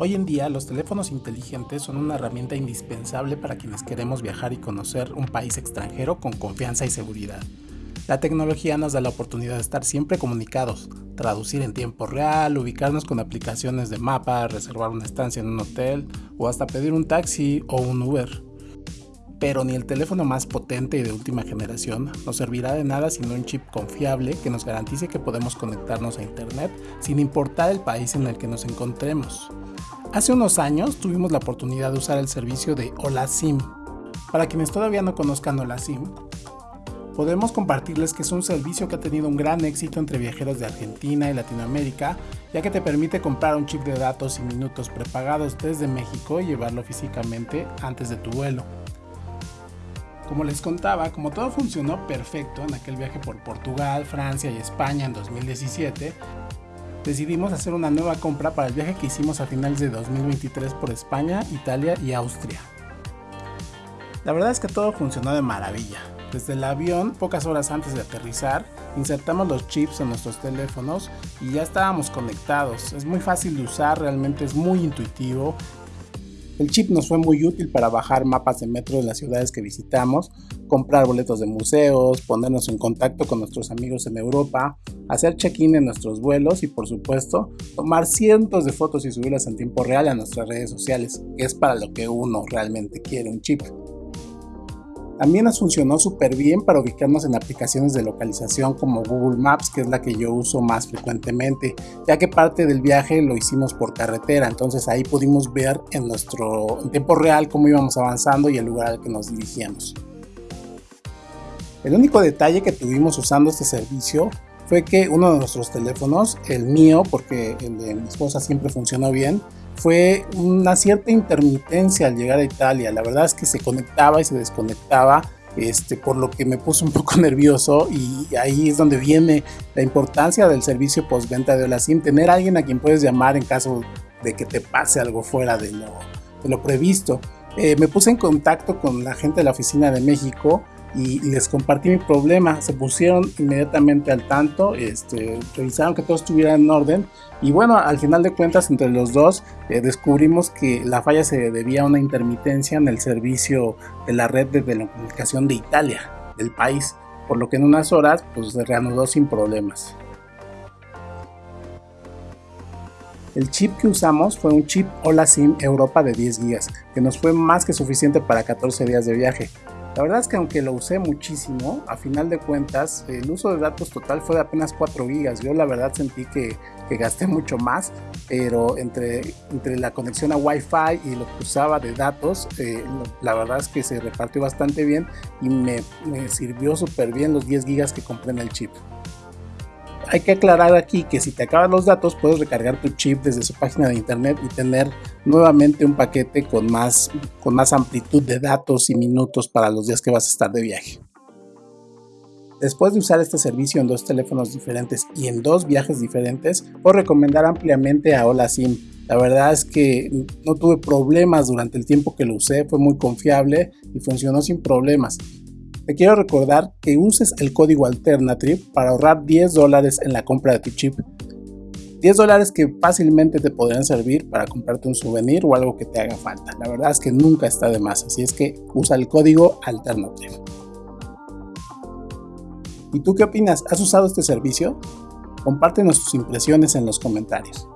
Hoy en día los teléfonos inteligentes son una herramienta indispensable para quienes queremos viajar y conocer un país extranjero con confianza y seguridad. La tecnología nos da la oportunidad de estar siempre comunicados, traducir en tiempo real, ubicarnos con aplicaciones de mapa, reservar una estancia en un hotel o hasta pedir un taxi o un Uber. Pero ni el teléfono más potente y de última generación nos servirá de nada sino un chip confiable que nos garantice que podemos conectarnos a internet sin importar el país en el que nos encontremos. Hace unos años tuvimos la oportunidad de usar el servicio de Hola SIM. Para quienes todavía no conozcan Hola SIM, podemos compartirles que es un servicio que ha tenido un gran éxito entre viajeros de Argentina y Latinoamérica, ya que te permite comprar un chip de datos y minutos prepagados desde México y llevarlo físicamente antes de tu vuelo. Como les contaba, como todo funcionó perfecto en aquel viaje por Portugal, Francia y España en 2017, decidimos hacer una nueva compra para el viaje que hicimos a finales de 2023 por España, Italia y Austria. La verdad es que todo funcionó de maravilla. Desde el avión, pocas horas antes de aterrizar, insertamos los chips en nuestros teléfonos y ya estábamos conectados. Es muy fácil de usar, realmente es muy intuitivo el chip nos fue muy útil para bajar mapas de metro de las ciudades que visitamos, comprar boletos de museos, ponernos en contacto con nuestros amigos en Europa, hacer check-in en nuestros vuelos y por supuesto tomar cientos de fotos y subirlas en tiempo real a nuestras redes sociales, que es para lo que uno realmente quiere un chip. También nos funcionó súper bien para ubicarnos en aplicaciones de localización como Google Maps, que es la que yo uso más frecuentemente, ya que parte del viaje lo hicimos por carretera, entonces ahí pudimos ver en nuestro tiempo real cómo íbamos avanzando y el lugar al que nos dirigíamos. El único detalle que tuvimos usando este servicio fue que uno de nuestros teléfonos, el mío, porque el de mi esposa siempre funcionó bien, fue una cierta intermitencia al llegar a Italia. La verdad es que se conectaba y se desconectaba, este, por lo que me puso un poco nervioso y ahí es donde viene la importancia del servicio postventa de Olasim, tener a alguien a quien puedes llamar en caso de que te pase algo fuera de lo, de lo previsto. Eh, me puse en contacto con la gente de la oficina de México y les compartí mi problema. Se pusieron inmediatamente al tanto, este, revisaron que todo estuviera en orden y bueno, al final de cuentas entre los dos eh, descubrimos que la falla se debía a una intermitencia en el servicio de la red de telecomunicación de Italia, del país, por lo que en unas horas pues se reanudó sin problemas. El chip que usamos fue un chip Hola SIM Europa de 10 GB, que nos fue más que suficiente para 14 días de viaje. La verdad es que aunque lo usé muchísimo, a final de cuentas el uso de datos total fue de apenas 4 gigas. Yo la verdad sentí que, gasté mucho más, pero entre, entre la conexión a Wi-Fi y lo que usaba de datos, eh, la verdad es que se repartió bastante bien y me, me sirvió súper bien los 10 gigas que compré en el chip hay que aclarar aquí que si te acaban los datos puedes recargar tu chip desde su página de internet y tener nuevamente un paquete con más, con más amplitud de datos y minutos para los días que vas a estar de viaje. Después de usar este servicio en dos teléfonos diferentes y en dos viajes diferentes, puedo recomendar ampliamente a Hola SIM. La verdad es que no tuve problemas durante el tiempo que lo usé, fue muy confiable y funcionó sin problemas. Te quiero recordar que uses el código Alternative para ahorrar 10 dólares en la compra de tu chip. 10 dólares que fácilmente te podrían servir para comprarte un souvenir o algo que te haga falta. La verdad es que nunca está de más, así es que usa el código Alternative. ¿Y tú qué opinas? ¿Has usado este servicio? Compártenos tus impresiones en los comentarios.